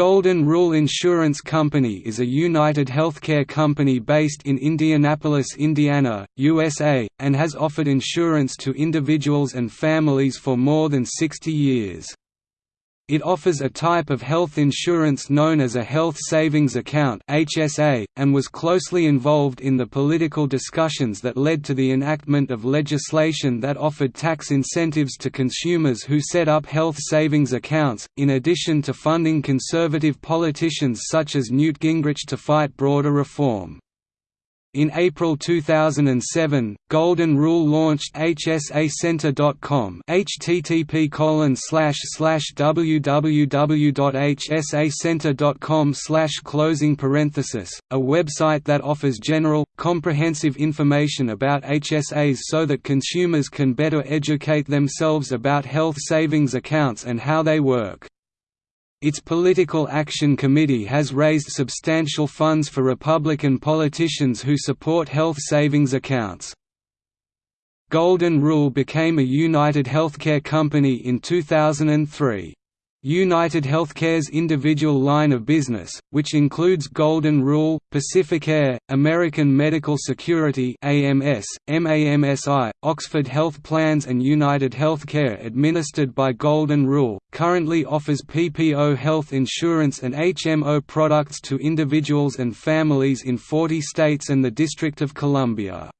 Golden Rule Insurance Company is a United Healthcare company based in Indianapolis, Indiana, USA, and has offered insurance to individuals and families for more than 60 years. It offers a type of health insurance known as a Health Savings Account (HSA) and was closely involved in the political discussions that led to the enactment of legislation that offered tax incentives to consumers who set up health savings accounts, in addition to funding conservative politicians such as Newt Gingrich to fight broader reform. In April 2007, Golden Rule launched hsacenter.com http www.hsacenter.com closing parenthesis, a website that offers general, comprehensive information about HSAs so that consumers can better educate themselves about health savings accounts and how they work. Its Political Action Committee has raised substantial funds for Republican politicians who support health savings accounts. Golden Rule became a United Healthcare company in 2003. United Healthcare's individual line of business, which includes Golden Rule, Pacificare, American Medical Security AMS, MAMSI, Oxford Health Plans and United Healthcare administered by Golden Rule, currently offers PPO health insurance and HMO products to individuals and families in 40 states and the District of Columbia.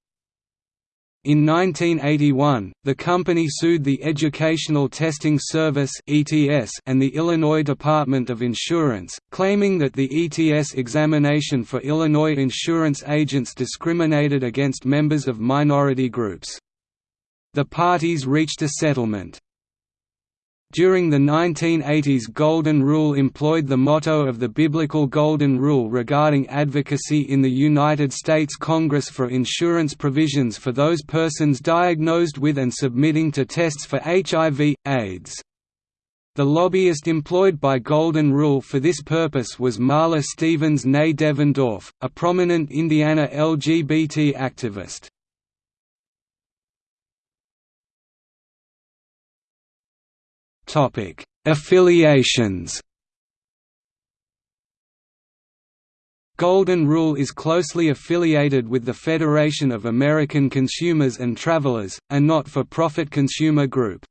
In 1981, the company sued the Educational Testing Service and the Illinois Department of Insurance, claiming that the ETS examination for Illinois insurance agents discriminated against members of minority groups. The parties reached a settlement. During the 1980s Golden Rule employed the motto of the biblical Golden Rule regarding advocacy in the United States Congress for insurance provisions for those persons diagnosed with and submitting to tests for HIV, AIDS. The lobbyist employed by Golden Rule for this purpose was Marla Stevens née Devendorf, a prominent Indiana LGBT activist. Topic: Affiliations. Golden Rule is closely affiliated with the Federation of American Consumers and Travelers, a not-for-profit consumer group.